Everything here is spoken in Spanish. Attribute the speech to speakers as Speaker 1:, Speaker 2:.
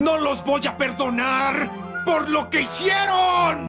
Speaker 1: No los voy a perdonar por lo que hicieron.